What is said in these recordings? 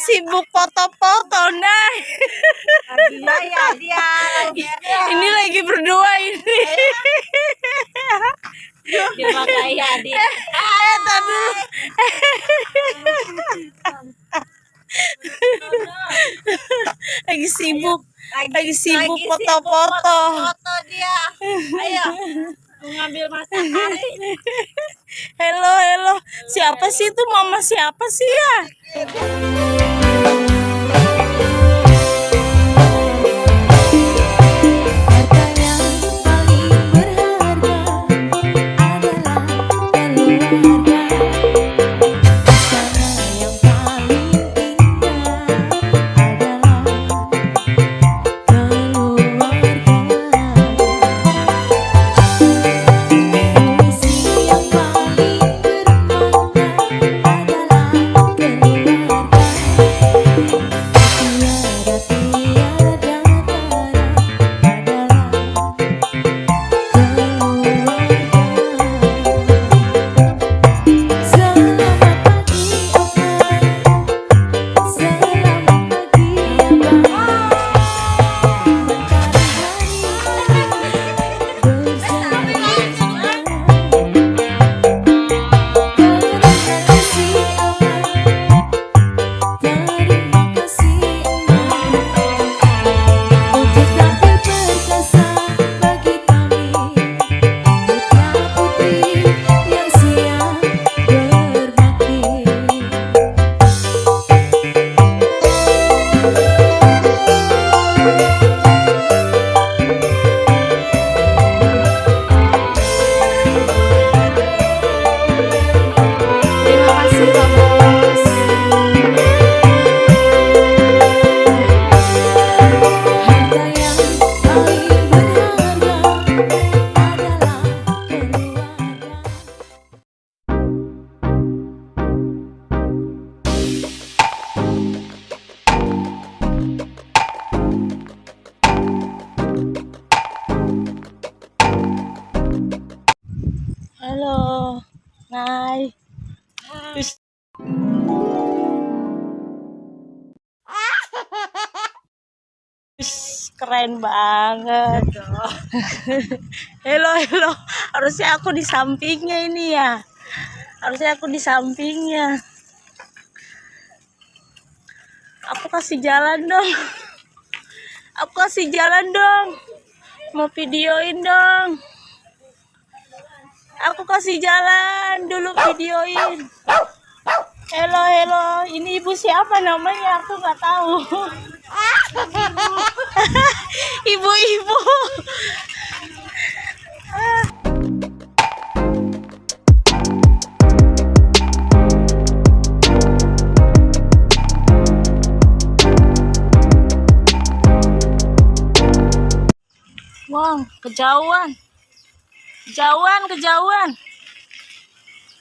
sibuk foto-foto, nah. Dia ya, dia. Ini lagi berdua ini. Dia pakai ya, dia. Eh, dulu. Lagi sibuk. Lagi sibuk foto-foto. Foto dia. Ayo. Mengambil matahari. Hello, hello. Siapa sih itu? Mama siapa sih ya? Keren banget. Hello, hello. Harusnya aku di sampingnya ini ya. Harusnya aku di sampingnya. Aku kasih jalan dong. Aku kasih jalan dong. Mau videoin dong. Aku kasih jalan dulu videoin. Hello, hello. Ini ibu siapa namanya? Aku nggak tahu. Ibu-ibu. Wow, kejauhan. Kejauhan, kejauhan.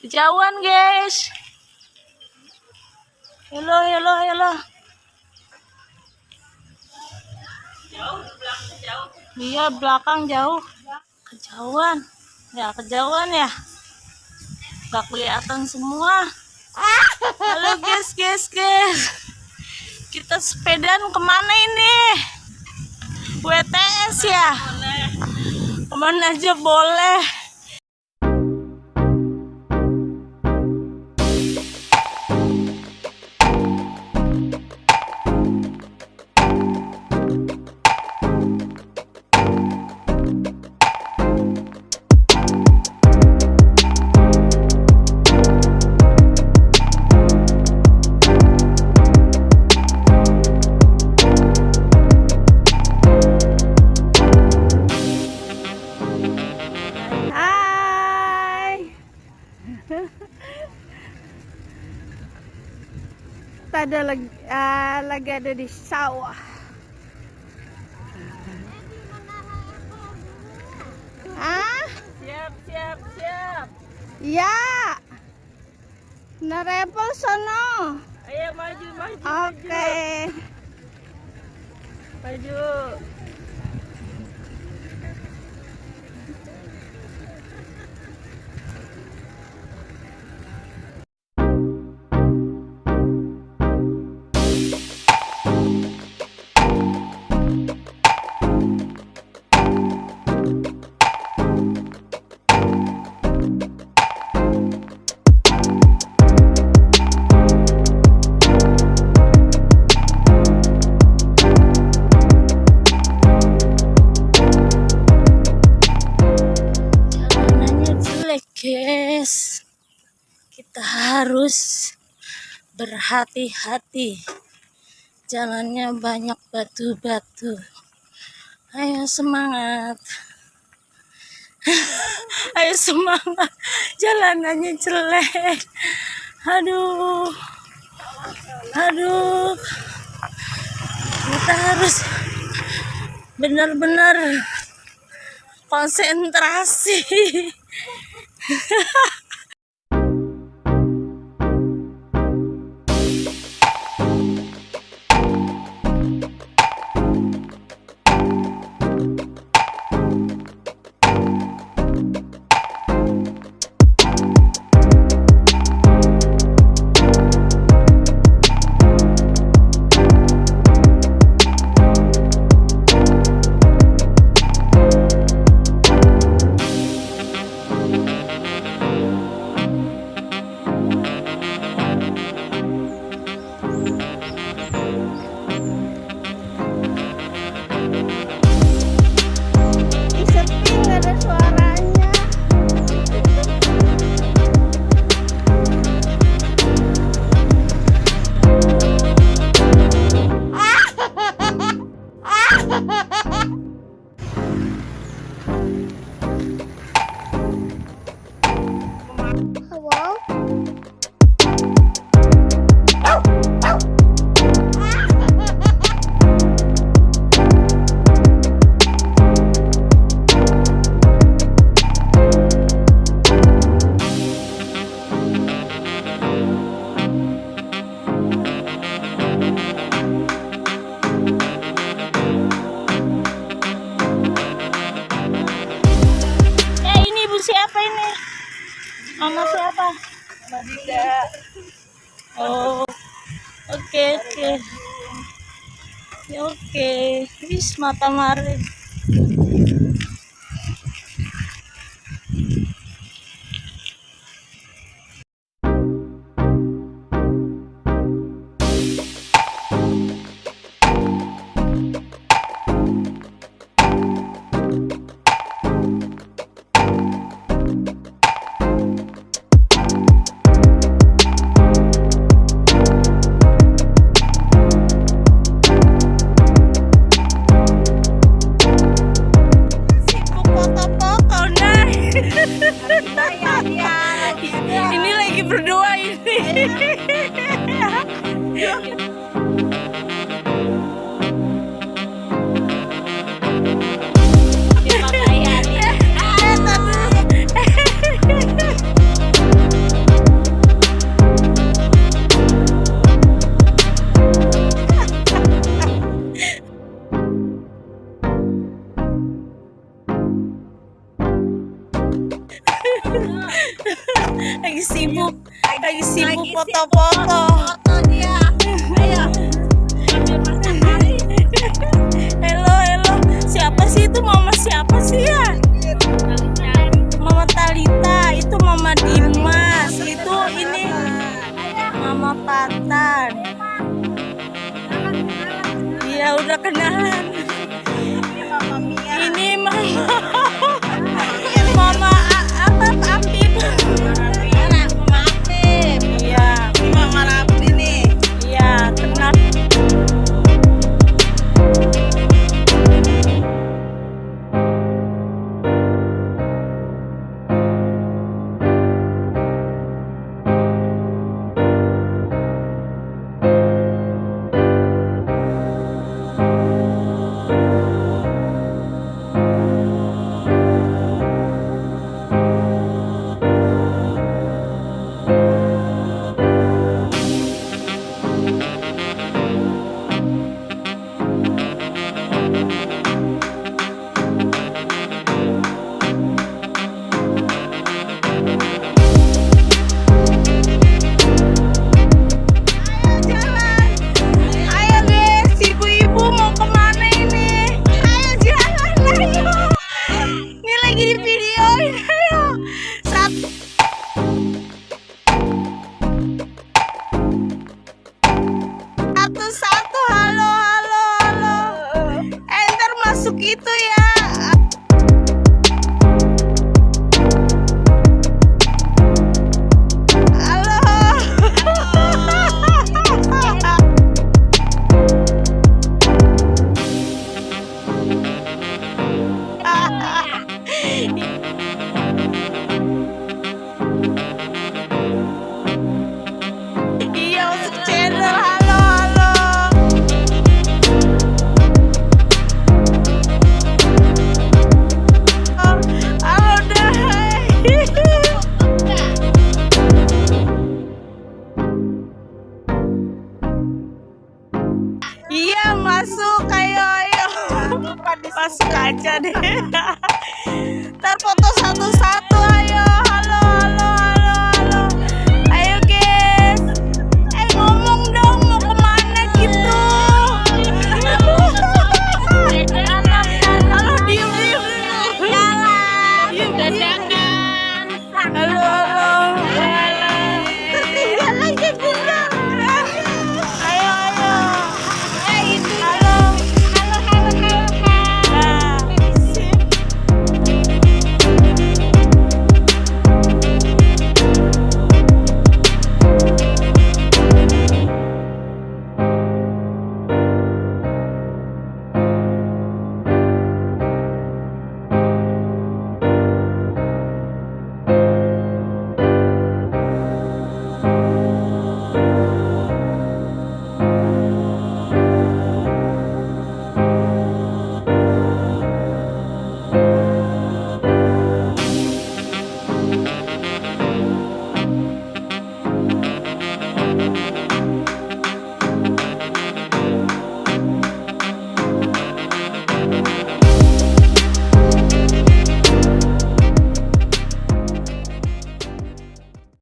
Kejauhan, guys. Hello, hello, hello. Iya, belakang jauh. Kejauhan. Ya, kejauhan ya. Gak kelihatan semua. Halo guys, guys, guys. Kita sepedaan ke mana ini? WTS ya? Ke mana aja boleh. Ada lagi, ah, lagi ada di sawah. Ah, Siap, siap, siap. ya. Narepel sono. Ayo maju, maju. Oke. Maju. guys kita harus berhati-hati. Jalannya banyak batu-batu. Ayo semangat. Ayo semangat. Jalanannya jelek. Aduh. Aduh. Kita harus benar-benar konsentrasi Mama siapa? Oh oke oke. Ya, oke. Wis mata mari sibuk lagi sibuk foto-foto. Ambil matahari. Halo, halo. Siapa sih itu? Mama siapa sih ya? Mama Talita, itu Mama Dimas, itu ini Mama Patan. Iya, udah kenalan.